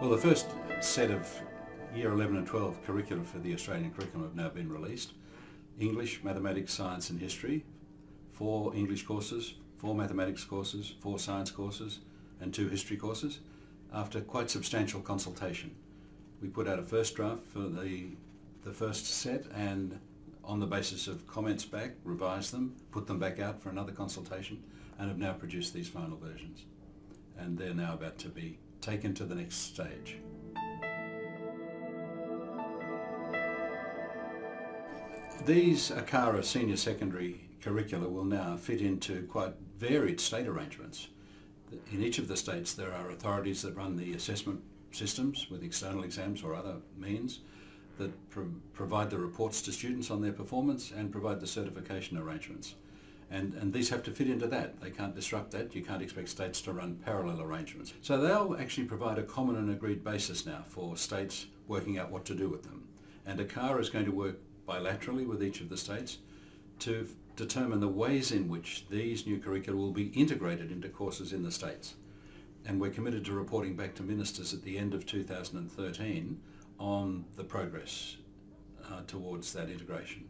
Well, the first set of Year 11 and 12 curricula for the Australian curriculum have now been released. English, Mathematics, Science and History, four English courses, four Mathematics courses, four Science courses and two History courses after quite substantial consultation. We put out a first draft for the, the first set and on the basis of comments back, revised them, put them back out for another consultation and have now produced these final versions. And they're now about to be taken to the next stage. These ACARA senior secondary curricula will now fit into quite varied state arrangements. In each of the states there are authorities that run the assessment systems with external exams or other means that pro provide the reports to students on their performance and provide the certification arrangements. And, and these have to fit into that. They can't disrupt that. You can't expect states to run parallel arrangements. So they'll actually provide a common and agreed basis now for states working out what to do with them. And ACARA is going to work bilaterally with each of the states to determine the ways in which these new curricula will be integrated into courses in the states. And we're committed to reporting back to ministers at the end of 2013 on the progress uh, towards that integration.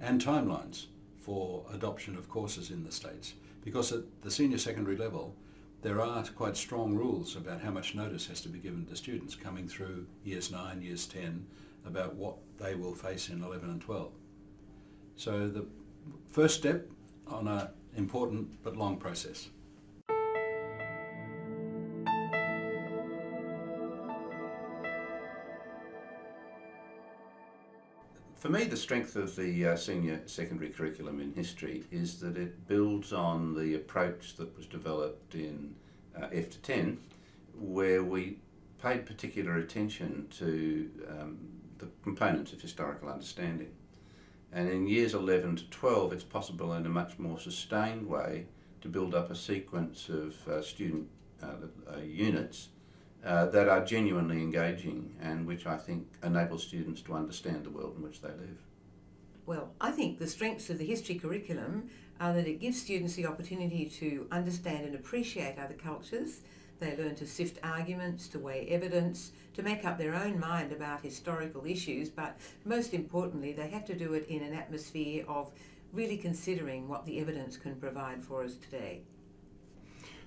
And timelines for adoption of courses in the states. Because at the senior secondary level, there are quite strong rules about how much notice has to be given to students coming through years 9, years 10, about what they will face in 11 and 12. So the first step on an important but long process. For me, the strength of the uh, senior secondary curriculum in history is that it builds on the approach that was developed in uh, F to 10, where we paid particular attention to um, the components of historical understanding. And in years 11 to 12, it's possible in a much more sustained way to build up a sequence of uh, student uh, uh, units uh, that are genuinely engaging and which I think enable students to understand the world in which they live. Well, I think the strengths of the history curriculum are that it gives students the opportunity to understand and appreciate other cultures, they learn to sift arguments, to weigh evidence, to make up their own mind about historical issues, but most importantly, they have to do it in an atmosphere of really considering what the evidence can provide for us today.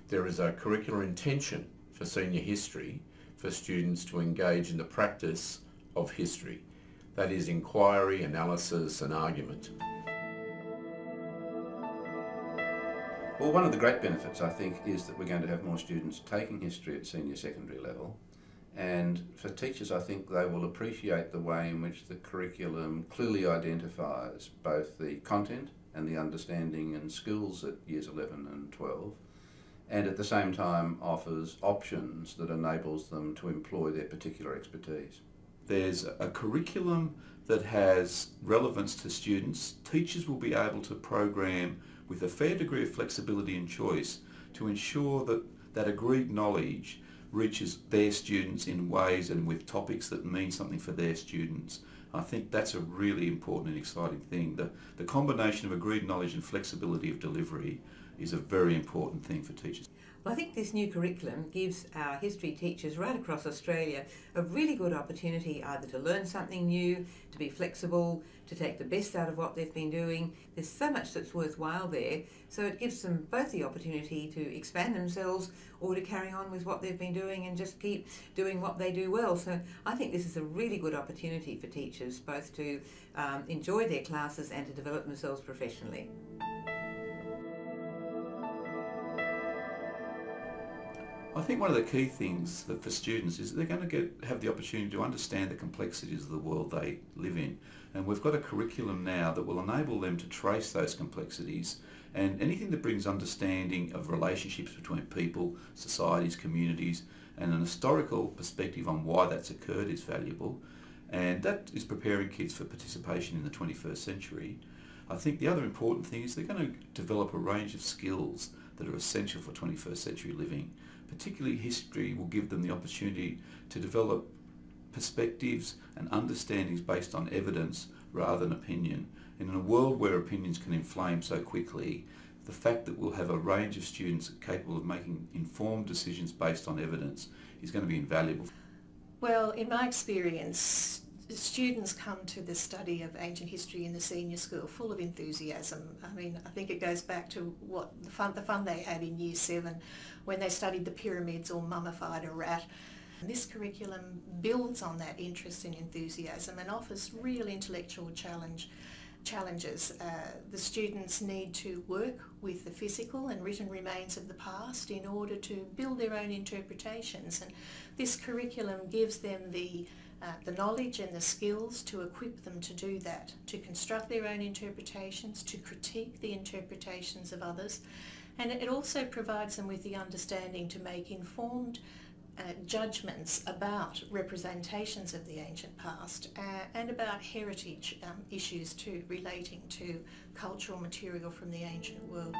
There is a curricular intention for senior history for students to engage in the practice of history. That is inquiry, analysis and argument. Well, one of the great benefits, I think, is that we're going to have more students taking history at senior secondary level. And for teachers, I think they will appreciate the way in which the curriculum clearly identifies both the content and the understanding and skills at years 11 and 12, and at the same time offers options that enables them to employ their particular expertise. There's a curriculum that has relevance to students. Teachers will be able to program with a fair degree of flexibility and choice to ensure that that agreed knowledge reaches their students in ways and with topics that mean something for their students. I think that's a really important and exciting thing. The, the combination of agreed knowledge and flexibility of delivery is a very important thing for teachers. Well, I think this new curriculum gives our history teachers right across Australia a really good opportunity either to learn something new, to be flexible, to take the best out of what they've been doing. There's so much that's worthwhile there, so it gives them both the opportunity to expand themselves or to carry on with what they've been doing and just keep doing what they do well. So I think this is a really good opportunity for teachers both to um, enjoy their classes and to develop themselves professionally. I think one of the key things for students is they're going to get have the opportunity to understand the complexities of the world they live in. And we've got a curriculum now that will enable them to trace those complexities and anything that brings understanding of relationships between people, societies, communities and an historical perspective on why that's occurred is valuable. And that is preparing kids for participation in the 21st century. I think the other important thing is they're going to develop a range of skills that are essential for 21st century living. Particularly history will give them the opportunity to develop perspectives and understandings based on evidence rather than opinion. And in a world where opinions can inflame so quickly, the fact that we'll have a range of students capable of making informed decisions based on evidence is going to be invaluable. Well, in my experience, students come to the study of ancient history in the senior school full of enthusiasm. I mean, I think it goes back to what the fun, the fun they had in year seven when they studied the pyramids or mummified a rat. This curriculum builds on that interest and enthusiasm and offers real intellectual challenge challenges. Uh, the students need to work with the physical and written remains of the past in order to build their own interpretations and this curriculum gives them the uh, the knowledge and the skills to equip them to do that, to construct their own interpretations, to critique the interpretations of others, and it also provides them with the understanding to make informed uh, judgments about representations of the ancient past uh, and about heritage um, issues too relating to cultural material from the ancient world.